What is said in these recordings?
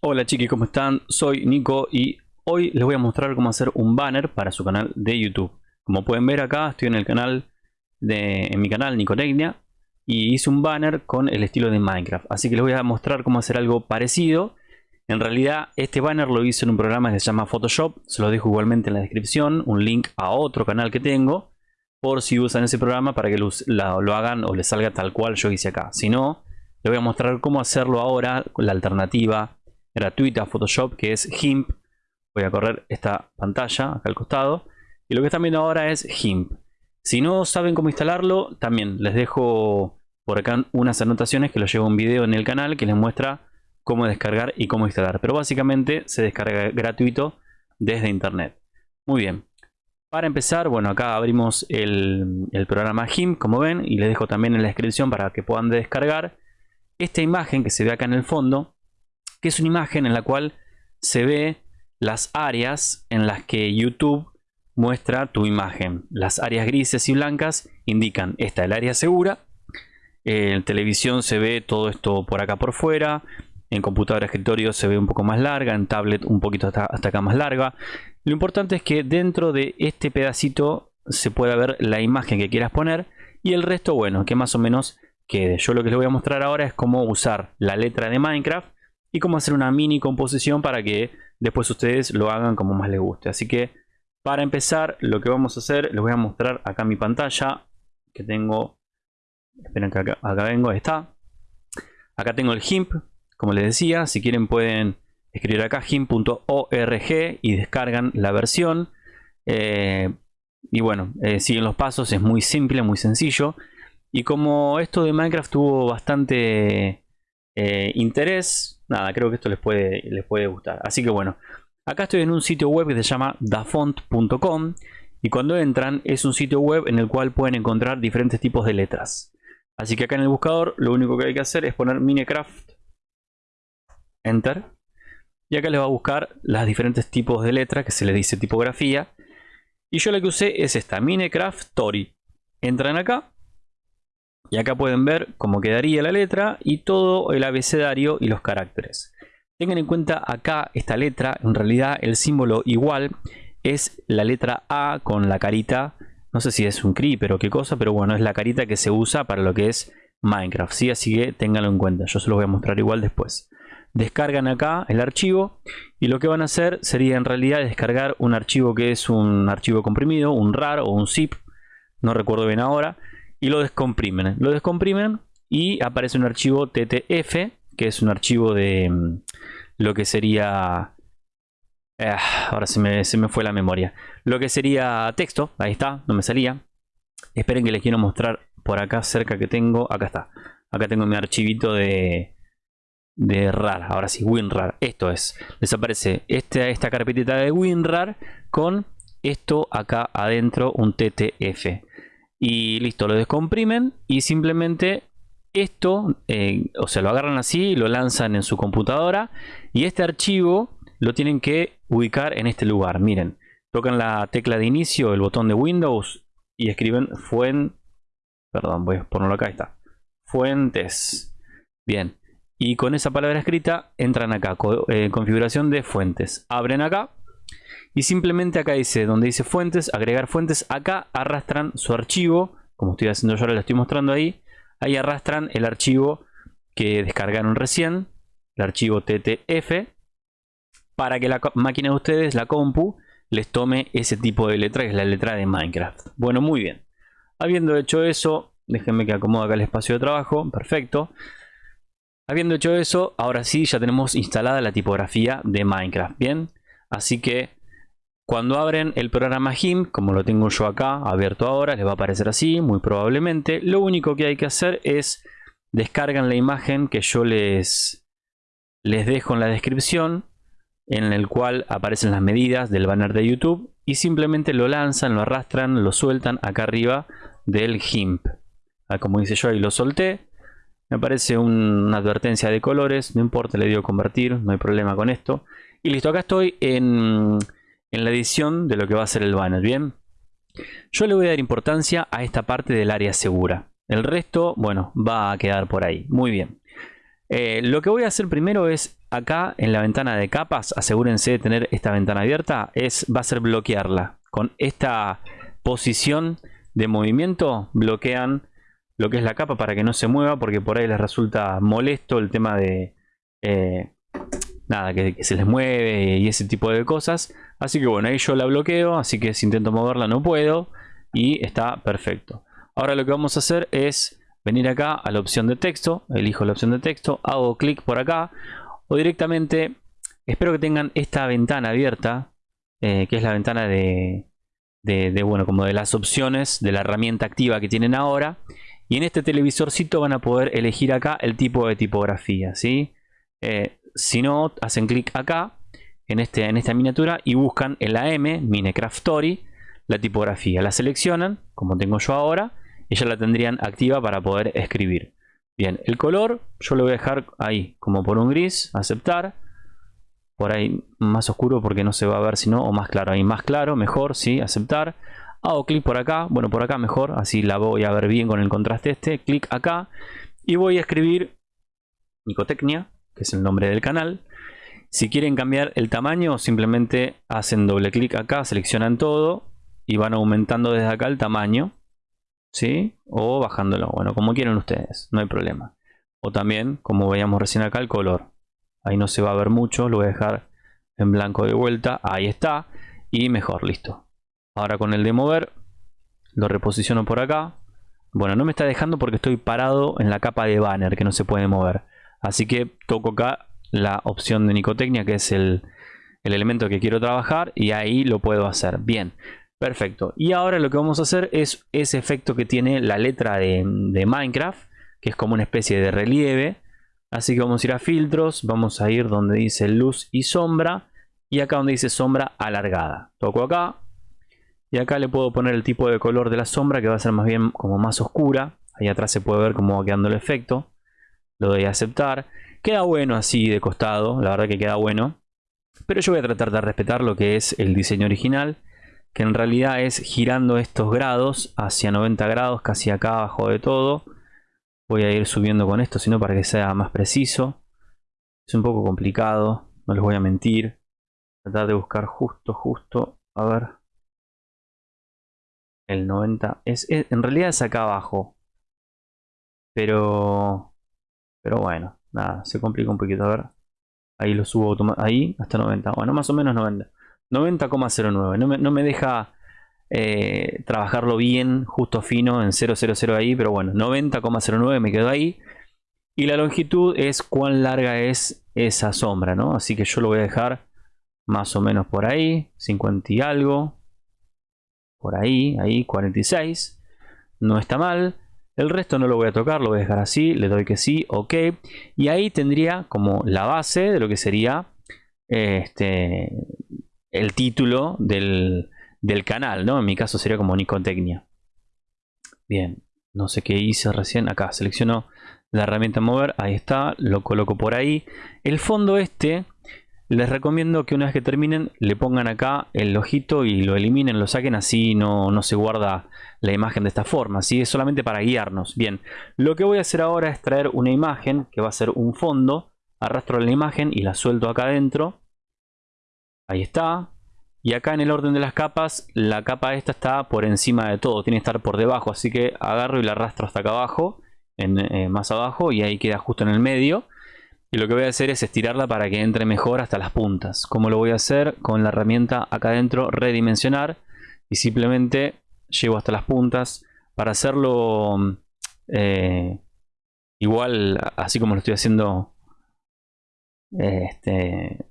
Hola chiquis, ¿cómo están? Soy Nico y hoy les voy a mostrar cómo hacer un banner para su canal de YouTube. Como pueden ver acá, estoy en el canal de en mi canal Nicotecnia y hice un banner con el estilo de Minecraft. Así que les voy a mostrar cómo hacer algo parecido. En realidad este banner lo hice en un programa que se llama Photoshop. Se lo dejo igualmente en la descripción, un link a otro canal que tengo. Por si usan ese programa para que lo, lo hagan o les salga tal cual yo hice acá. Si no, les voy a mostrar cómo hacerlo ahora la alternativa gratuita Photoshop que es GIMP. Voy a correr esta pantalla acá al costado. Y lo que están viendo ahora es GIMP. Si no saben cómo instalarlo, también les dejo por acá unas anotaciones que lo llevo un video en el canal que les muestra cómo descargar y cómo instalar. Pero básicamente se descarga gratuito desde internet. Muy bien. Para empezar, bueno, acá abrimos el, el programa GIMP, como ven, y les dejo también en la descripción para que puedan descargar. Esta imagen que se ve acá en el fondo es una imagen en la cual se ve las áreas en las que YouTube muestra tu imagen. Las áreas grises y blancas indican esta es el área segura. En televisión se ve todo esto por acá por fuera. En computadora escritorio se ve un poco más larga. En tablet un poquito hasta, hasta acá más larga. Lo importante es que dentro de este pedacito se pueda ver la imagen que quieras poner. Y el resto, bueno, que más o menos quede. Yo lo que les voy a mostrar ahora es cómo usar la letra de Minecraft y cómo hacer una mini composición para que después ustedes lo hagan como más les guste. Así que para empezar lo que vamos a hacer, les voy a mostrar acá mi pantalla que tengo, esperen que acá, vengo, ahí está. Acá tengo el GIMP, como les decía, si quieren pueden escribir acá gimp.org y descargan la versión. Eh, y bueno, eh, siguen los pasos, es muy simple, muy sencillo. Y como esto de Minecraft tuvo bastante eh, interés, nada, creo que esto les puede, les puede gustar. Así que bueno, acá estoy en un sitio web que se llama dafont.com y cuando entran es un sitio web en el cual pueden encontrar diferentes tipos de letras. Así que acá en el buscador lo único que hay que hacer es poner Minecraft, Enter, y acá les va a buscar las diferentes tipos de letras que se le dice tipografía. Y yo la que usé es esta, Minecraft Tori. Entran acá y acá pueden ver cómo quedaría la letra y todo el abecedario y los caracteres. Tengan en cuenta acá esta letra, en realidad el símbolo igual es la letra A con la carita, no sé si es un creeper o qué cosa, pero bueno, es la carita que se usa para lo que es Minecraft, ¿sí? así que ténganlo en cuenta, yo se lo voy a mostrar igual después. Descargan acá el archivo y lo que van a hacer sería en realidad descargar un archivo que es un archivo comprimido, un RAR o un zip, no recuerdo bien ahora, y lo descomprimen. Lo descomprimen y aparece un archivo TTF, que es un archivo de mm, lo que sería... Ah, ahora se me, se me fue la memoria. Lo que sería texto, ahí está, no me salía. Esperen que les quiero mostrar por acá cerca que tengo. Acá está. Acá tengo mi archivito de, de RAR. Ahora sí, WinRAR. Esto es. Les aparece esta, esta carpetita de WinRAR con esto acá adentro, un TTF y listo, lo descomprimen y simplemente esto, eh, o sea, lo agarran así, lo lanzan en su computadora y este archivo lo tienen que ubicar en este lugar. Miren, tocan la tecla de inicio, el botón de Windows y escriben fuen, perdón, voy a ponerlo acá, está, fuentes. Bien, y con esa palabra escrita entran acá, eh, configuración de fuentes. Abren acá y simplemente acá dice, donde dice fuentes, agregar fuentes, acá arrastran su archivo, como estoy haciendo yo ahora, lo estoy mostrando ahí. Ahí arrastran el archivo que descargaron recién, el archivo TTF, para que la máquina de ustedes, la compu, les tome ese tipo de letra, que es la letra de Minecraft. Bueno, muy bien. Habiendo hecho eso, déjenme que acomode acá el espacio de trabajo, perfecto. Habiendo hecho eso, ahora sí ya tenemos instalada la tipografía de Minecraft, ¿bien? Así que cuando abren el programa GIMP, como lo tengo yo acá abierto ahora, les va a aparecer así, muy probablemente. Lo único que hay que hacer es descargan la imagen que yo les, les dejo en la descripción, en el cual aparecen las medidas del banner de YouTube y simplemente lo lanzan, lo arrastran, lo sueltan acá arriba del GIMP. Ah, como dice yo, ahí lo solté. Me aparece una advertencia de colores, no importa, le digo convertir, no hay problema con esto. Y listo, acá estoy en en la edición de lo que va a ser el banner, ¿bien? Yo le voy a dar importancia a esta parte del área segura. El resto, bueno, va a quedar por ahí. Muy bien. Eh, lo que voy a hacer primero es acá en la ventana de capas, asegúrense de tener esta ventana abierta, es, va a ser bloquearla. Con esta posición de movimiento bloquean lo que es la capa para que no se mueva porque por ahí les resulta molesto el tema de eh, nada que, se les mueve y ese tipo de cosas. Así que bueno ahí yo la bloqueo así que si intento moverla no puedo y está perfecto. Ahora lo que vamos a hacer es venir acá a la opción de texto elijo la opción de texto hago clic por acá o directamente espero que tengan esta ventana abierta eh, que es la ventana de, de, bueno como de las opciones de la herramienta activa que tienen ahora. Y en este televisorcito van a poder elegir acá el tipo de tipografía ¿sí? Eh, si no, hacen clic acá en, este, en esta miniatura y buscan en la M, Minecraft Story, la tipografía. La seleccionan, como tengo yo ahora, y ya la tendrían activa para poder escribir. Bien, el color yo lo voy a dejar ahí, como por un gris, aceptar. Por ahí más oscuro porque no se va a ver si no, o más claro, ahí más claro, mejor, sí, aceptar. Hago clic por acá, bueno por acá mejor, así la voy a ver bien con el contraste este. Clic acá y voy a escribir Nicotecnia, que es el nombre del canal. Si quieren cambiar el tamaño, simplemente hacen doble clic acá, seleccionan todo y van aumentando desde acá el tamaño. ¿Sí? O bajándolo, bueno, como quieran ustedes, no hay problema. O también, como veíamos recién acá, el color. Ahí no se va a ver mucho, lo voy a dejar en blanco de vuelta, ahí está. Y mejor, listo. Ahora con el de mover, lo reposiciono por acá. Bueno, no me está dejando porque estoy parado en la capa de banner que no se puede mover. Así que toco acá la opción de Nicotecnia, que es el, elemento que quiero trabajar, y ahí lo puedo hacer. Bien, perfecto. Y ahora lo que vamos a hacer es ese efecto que tiene la letra de, Minecraft, que es como una especie de relieve. Así que vamos a ir a filtros, vamos a ir donde dice luz y sombra, y acá donde dice sombra alargada. Toco acá, y acá le puedo poner el tipo de color de la sombra, que va a ser más bien como más oscura. Ahí atrás se puede ver cómo va quedando el efecto lo doy a aceptar. Queda bueno así de costado, la verdad que queda bueno. Pero yo voy a tratar de respetar lo que es el diseño original, que en realidad es girando estos grados hacia 90 grados, casi acá abajo de todo. Voy a ir subiendo con esto, sino para que sea más preciso. Es un poco complicado, no les voy a mentir. Tratar de buscar justo, justo, a ver. El 90, es, en realidad es acá abajo. Pero pero bueno, nada, se complica un poquito. A ver. Ahí lo subo ahí hasta 90. Bueno, más o menos 90. 90,09. No me, no me deja eh, trabajarlo bien, justo fino en 000 ahí. Pero bueno, 90,09 me quedo ahí. Y la longitud es cuán larga es esa sombra, ¿no? Así que yo lo voy a dejar más o menos por ahí. 50 y algo. Por ahí, ahí, 46. No está mal. El resto no lo voy a tocar, lo voy a dejar así, le doy que sí, ok. Y ahí tendría como la base de lo que sería este, el título del, canal, ¿no? En mi caso sería como Nicotecnia. Bien, no sé qué hice recién. Acá selecciono la herramienta mover, ahí está, lo coloco por ahí. El fondo este les recomiendo que una vez que terminen le pongan acá el ojito y lo eliminen, lo saquen, así no, no se guarda la imagen de esta forma, así es solamente para guiarnos. Bien, lo que voy a hacer ahora es traer una imagen que va a ser un fondo, arrastro la imagen y la suelto acá adentro. Ahí está. Y acá en el orden de las capas, la capa esta está por encima de todo, tiene que estar por debajo, así que agarro y la arrastro hasta acá abajo, eh, más abajo, y ahí queda justo en el medio. Y lo que voy a hacer es estirarla para que entre mejor hasta las puntas. ¿Cómo lo voy a hacer? Con la herramienta acá adentro, redimensionar. Y simplemente llevo hasta las puntas. Para hacerlo eh, igual, así como lo estoy haciendo, este,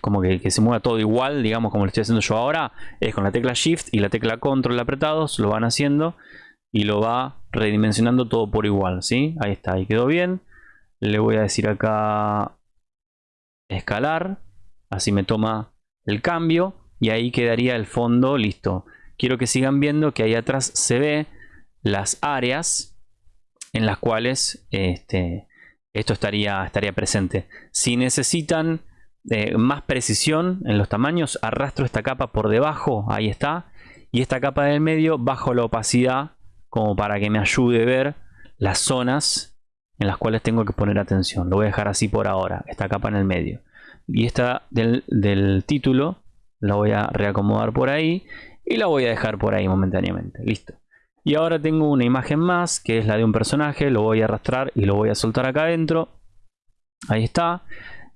como que, que, se mueva todo igual, digamos como lo estoy haciendo yo ahora, es con la tecla Shift y la tecla Control apretados, lo van haciendo y lo va redimensionando todo por igual, ¿sí? Ahí está, ahí quedó bien le voy a decir acá escalar. Así me toma el cambio y ahí quedaría el fondo listo. Quiero que sigan viendo que ahí atrás se ve las áreas en las cuales este, esto estaría, estaría presente. Si necesitan eh, más precisión en los tamaños arrastro esta capa por debajo ahí está. Y esta capa del medio bajo la opacidad como para que me ayude a ver las zonas en las cuales tengo que poner atención. Lo voy a dejar así por ahora, esta capa en el medio. Y esta del, del título la voy a reacomodar por ahí y la voy a dejar por ahí momentáneamente. Listo. Y ahora tengo una imagen más que es la de un personaje. Lo voy a arrastrar y lo voy a soltar acá adentro. Ahí está.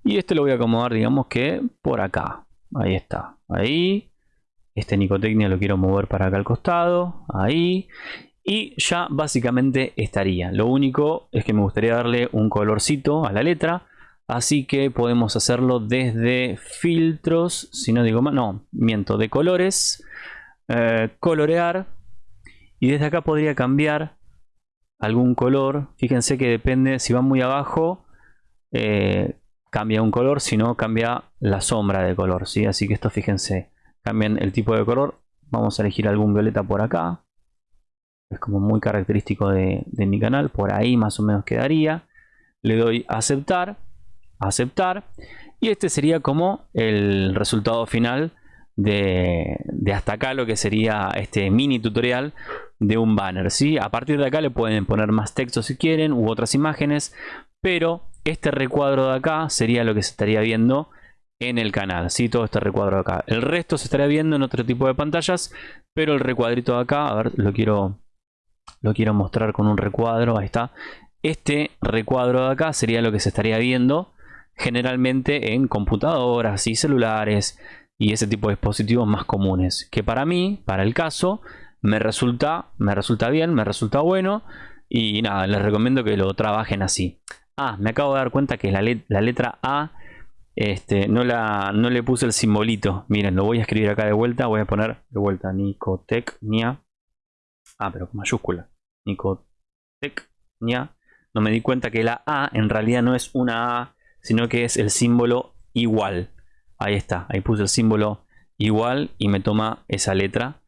Y este lo voy a acomodar digamos que por acá. Ahí está. Ahí. Este Nicotecnia lo quiero mover para acá al costado. Ahí. Y ya básicamente estaría. Lo único es que me gustaría darle un colorcito a la letra. Así que podemos hacerlo desde filtros. Si no digo más. No, miento. De colores. Eh, colorear. Y desde acá podría cambiar algún color. Fíjense que depende. Si va muy abajo. Eh, cambia un color. Si no cambia la sombra de color. ¿sí? Así que esto fíjense. Cambian el tipo de color. Vamos a elegir algún violeta por acá es como muy característico de, mi canal, por ahí más o menos quedaría. Le doy aceptar, aceptar, y este sería como el resultado final de, hasta acá lo que sería este mini tutorial de un banner. ¿sí? A partir de acá le pueden poner más texto si quieren u otras imágenes, pero este recuadro de acá sería lo que se estaría viendo en el canal, ¿sí? todo este recuadro de acá. El resto se estaría viendo en otro tipo de pantallas, pero el recuadrito de acá, a ver, lo quiero lo quiero mostrar con un recuadro, ahí está. Este recuadro de acá sería lo que se estaría viendo generalmente en computadoras y celulares y ese tipo de dispositivos más comunes. Que para mí, para el caso, me resulta, me resulta bien, me resulta bueno y nada, les recomiendo que lo trabajen así. Ah, me acabo de dar cuenta que la, la letra A este, no, la, no le puse el simbolito. Miren, lo voy a escribir acá de vuelta. Voy a poner de vuelta Nicotecnia Ah, pero con mayúscula. Nicotecnia. No me di cuenta que la A en realidad no es una A, sino que es el símbolo igual. Ahí está, ahí puse el símbolo igual y me toma esa letra.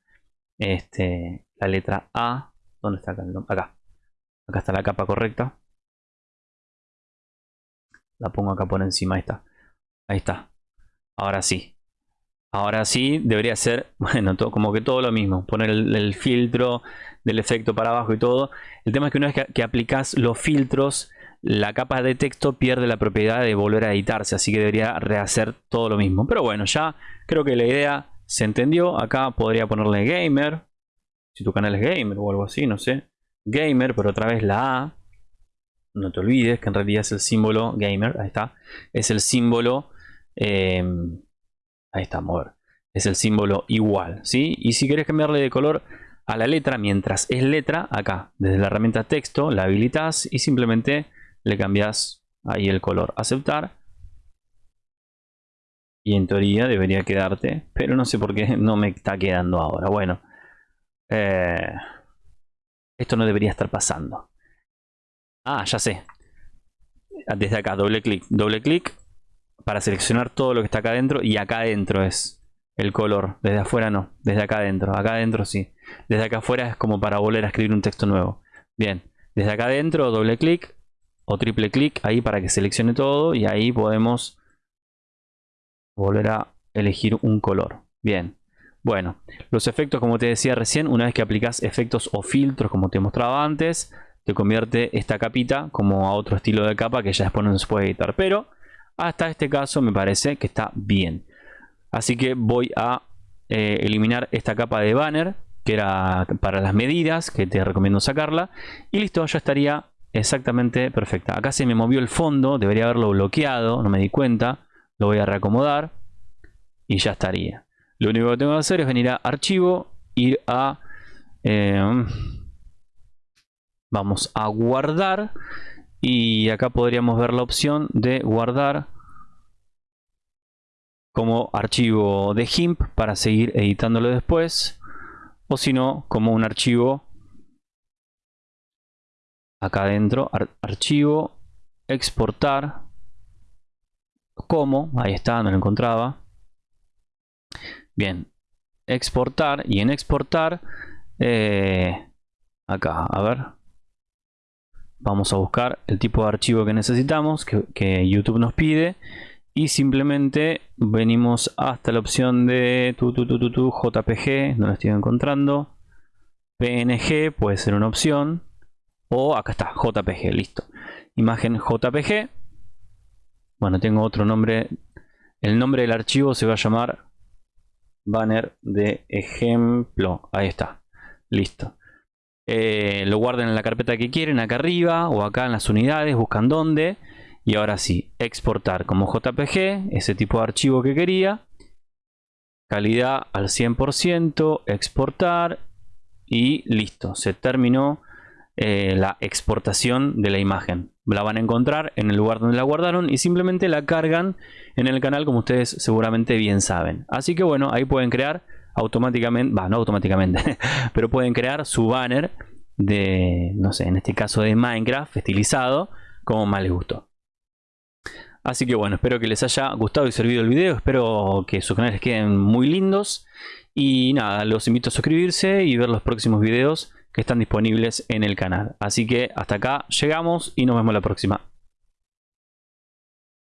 Este, la letra A. ¿Dónde está acá? Acá. Acá está la capa correcta. La pongo acá por encima, ahí está. Ahí está. Ahora sí. Ahora sí, debería ser, bueno, como que todo lo mismo. Poner el, filtro del efecto para abajo y todo. El tema es que una vez que, aplicas los filtros, la capa de texto pierde la propiedad de volver a editarse. Así que debería rehacer todo lo mismo. Pero bueno, ya creo que la idea se entendió. Acá podría ponerle gamer. Si tu canal es gamer o algo así, no sé. Gamer, pero otra vez la A. No te olvides que en realidad es el símbolo gamer. Ahí está. Es el símbolo... Eh, Ahí está, mover. Es el símbolo igual, ¿sí? Y si quieres cambiarle de color a la letra, mientras es letra, acá, desde la herramienta texto, la habilitas y simplemente le cambias ahí el color. Aceptar. Y en teoría debería quedarte, pero no sé por qué no me está quedando ahora. Bueno, eh, esto no debería estar pasando. Ah, ya sé. Desde acá, doble clic, doble clic para seleccionar todo lo que está acá adentro y acá adentro es el color. Desde afuera no, desde acá adentro. Acá adentro sí. Desde acá afuera es como para volver a escribir un texto nuevo. Bien, desde acá adentro doble clic o triple clic ahí para que seleccione todo y ahí podemos volver a elegir un color. Bien. Bueno, los efectos como te decía recién, una vez que aplicas efectos o filtros como te mostraba antes, te convierte esta capita como a otro estilo de capa que ya después no se puede editar. Pero hasta este caso me parece que está bien. Así que voy a eh, eliminar esta capa de banner que era para las medidas, que te recomiendo sacarla. Y listo, ya estaría exactamente perfecta. Acá se me movió el fondo, debería haberlo bloqueado, no me di cuenta. Lo voy a reacomodar y ya estaría. Lo único que tengo que hacer es venir a archivo, ir a... Eh, vamos a guardar y acá podríamos ver la opción de guardar como archivo de GIMP para seguir editándolo después o si no como un archivo acá adentro archivo exportar como ahí está no lo encontraba. Bien exportar y en exportar eh, acá a ver vamos a buscar el tipo de archivo que necesitamos que, YouTube nos pide y simplemente venimos hasta la opción de tu, tu, tu, tu, JPG, no lo estoy encontrando. PNG puede ser una opción. O acá está, JPG, listo. imagen JPG. Bueno, tengo otro nombre. El nombre del archivo se va a llamar banner de ejemplo. Ahí está. Listo. Eh, lo guarden en la carpeta que quieren, acá arriba o acá en las unidades, buscan dónde. Y ahora sí, exportar como JPG, ese tipo de archivo que quería. Calidad al 100%, exportar y listo, se terminó eh, la exportación de la imagen. La van a encontrar en el lugar donde la guardaron y simplemente la cargan en el canal como ustedes seguramente bien saben. Así que bueno, ahí pueden crear automáticamente, va, no automáticamente, pero pueden crear su banner de, no sé, en este caso de Minecraft estilizado, como más les gustó. Así que bueno, espero que les haya gustado y servido el video, espero que sus canales queden muy lindos. Y nada, los invito a suscribirse y ver los próximos videos que están disponibles en el canal. Así que hasta acá llegamos y nos vemos la próxima.